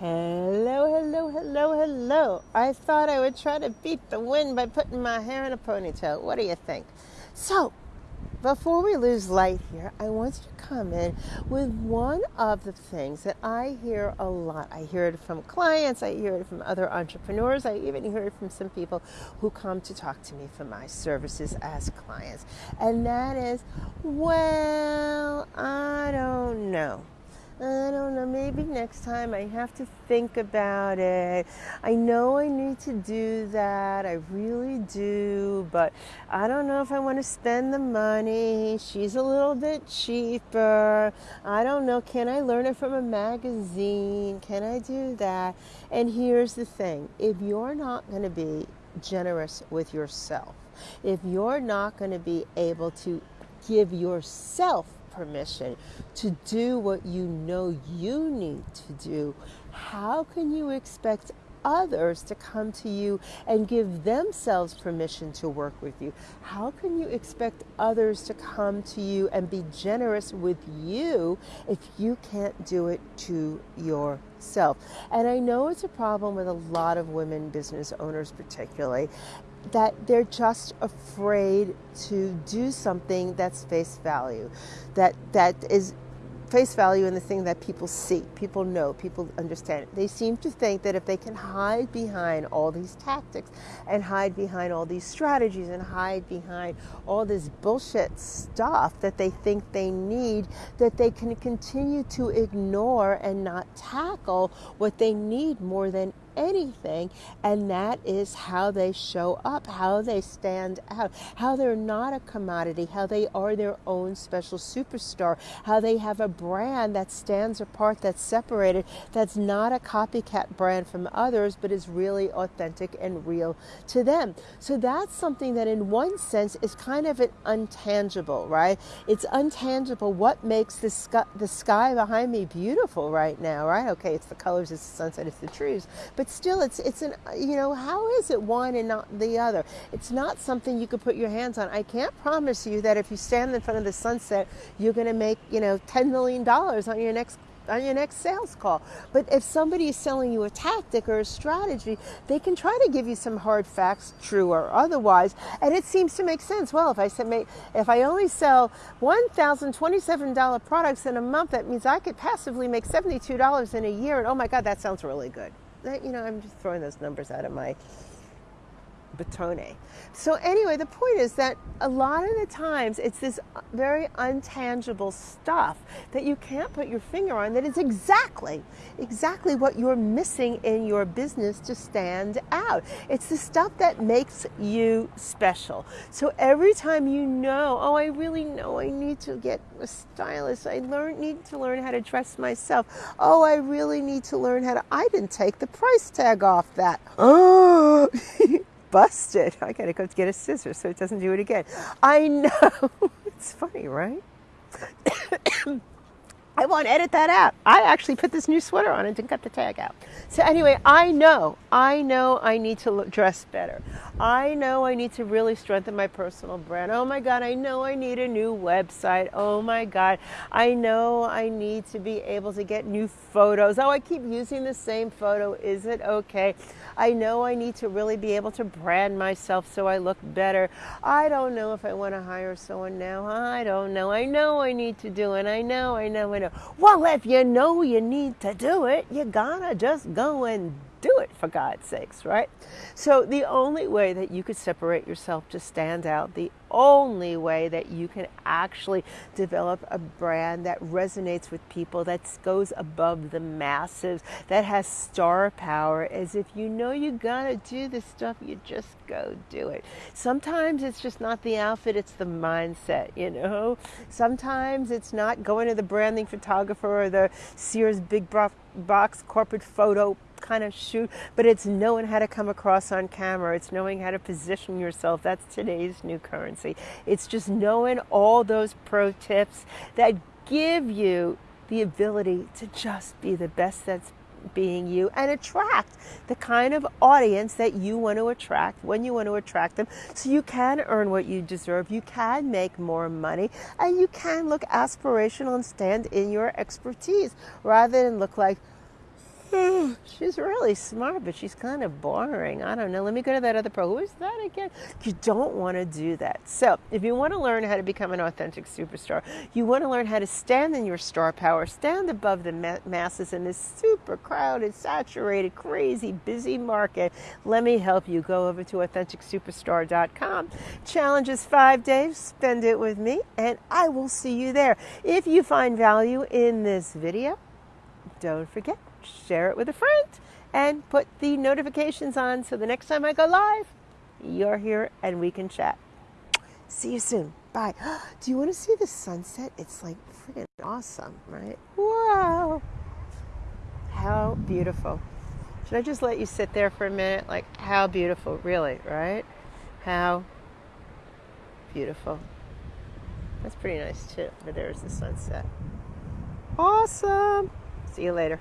Hello, hello, hello, hello. I thought I would try to beat the wind by putting my hair in a ponytail. What do you think? So, before we lose light here, I want you to come in with one of the things that I hear a lot. I hear it from clients, I hear it from other entrepreneurs, I even hear it from some people who come to talk to me for my services as clients. And that is, well, I don't know. I don't know, maybe next time I have to think about it. I know I need to do that, I really do, but I don't know if I want to spend the money. She's a little bit cheaper. I don't know, can I learn it from a magazine? Can I do that? And here's the thing if you're not going to be generous with yourself, if you're not going to be able to give yourself permission to do what you know you need to do, how can you expect others to come to you and give themselves permission to work with you? How can you expect others to come to you and be generous with you if you can't do it to yourself? And I know it's a problem with a lot of women business owners, particularly that they're just afraid to do something that's face value, that that is face value in the thing that people see, people know, people understand. They seem to think that if they can hide behind all these tactics and hide behind all these strategies and hide behind all this bullshit stuff that they think they need, that they can continue to ignore and not tackle what they need more than anything, and that is how they show up, how they stand out, how they're not a commodity, how they are their own special superstar, how they have a brand that stands apart, that's separated, that's not a copycat brand from others, but is really authentic and real to them. So that's something that, in one sense, is kind of an untangible, right? It's untangible. What makes the sky, the sky behind me beautiful right now, right? Okay, it's the colors, it's the sunset, it's the trees, but but still it's it's an you know how is it one and not the other it's not something you could put your hands on i can't promise you that if you stand in front of the sunset you're going to make you know 10 million dollars on your next on your next sales call. But if somebody is selling you a tactic or a strategy, they can try to give you some hard facts, true or otherwise, and it seems to make sense. Well, if I said if I only sell one thousand twenty-seven dollar products in a month, that means I could passively make seventy-two dollars in a year. And oh my God, that sounds really good that, you know, I'm just throwing those numbers out of my batone. So, anyway, the point is that a lot of the times it's this uh, very untangible stuff that you can't put your finger on that is exactly, exactly what you're missing in your business to stand out. It's the stuff that makes you special. So, every time you know, oh, I really know I need to get a stylist, I learn, need to learn how to dress myself. Oh, I really need to learn how to, I didn't take the price tag off that. Oh, busted. I gotta go get a scissor so it doesn't do it again. I know. it's funny, right? I won't edit that out. I actually put this new sweater on and didn't cut the tag out. So anyway, I know, I know I need to look, dress better. I know I need to really strengthen my personal brand. Oh my God, I know I need a new website. Oh my God, I know I need to be able to get new photos. Oh, I keep using the same photo. Is it okay? I know I need to really be able to brand myself so I look better. I don't know if I want to hire someone now. I don't know. I know I need to do it. I know, I know, I know. Well, if you know you need to do it, you gotta just go and for God's sakes, right? So, the only way that you could separate yourself to stand out, the only way that you can actually develop a brand that resonates with people, that goes above the masses, that has star power, is if you know you gotta do this stuff, you just go do it. Sometimes it's just not the outfit, it's the mindset, you know? Sometimes it's not going to the branding photographer or the Sears big box corporate photo kind of shoot, but it's knowing how to come across on camera. It's knowing how to position yourself. That's today's new currency. It's just knowing all those pro tips that give you the ability to just be the best that's being you and attract the kind of audience that you want to attract when you want to attract them so you can earn what you deserve you can make more money and you can look aspirational and stand in your expertise rather than look like she's really smart, but she's kind of boring. I don't know. Let me go to that other pro. Who is that again? You don't want to do that. So, if you want to learn how to become an authentic superstar, you want to learn how to stand in your star power, stand above the ma- masses in this super crowded, saturated, crazy, busy market. Let me help you. Go over to AuthenticSuperstar.com. Challenge is five days. Spend it with me, and I will see you there. If you find value in this video, don't forget share it with a friend, and put the notifications on so the next time I go live, you're here and we can chat. See you soon. Bye. Do you want to see the sunset? It's like freaking awesome, right? Wow. How beautiful. Should I just let you sit there for a minute? Like, how beautiful, really, right? How beautiful. That's pretty nice too. But there's the sunset. Awesome. See you later.